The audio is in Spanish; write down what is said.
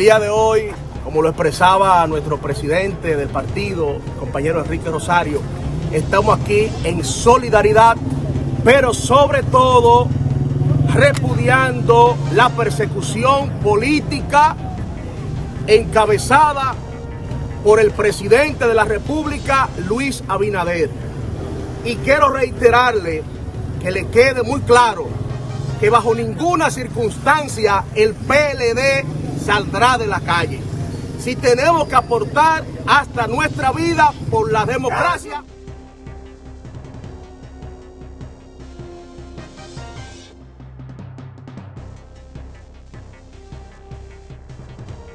día de hoy, como lo expresaba nuestro presidente del partido, compañero Enrique Rosario, estamos aquí en solidaridad, pero sobre todo repudiando la persecución política encabezada por el presidente de la República, Luis Abinader. Y quiero reiterarle que le quede muy claro que bajo ninguna circunstancia el PLD saldrá de la calle. Si tenemos que aportar hasta nuestra vida por la democracia,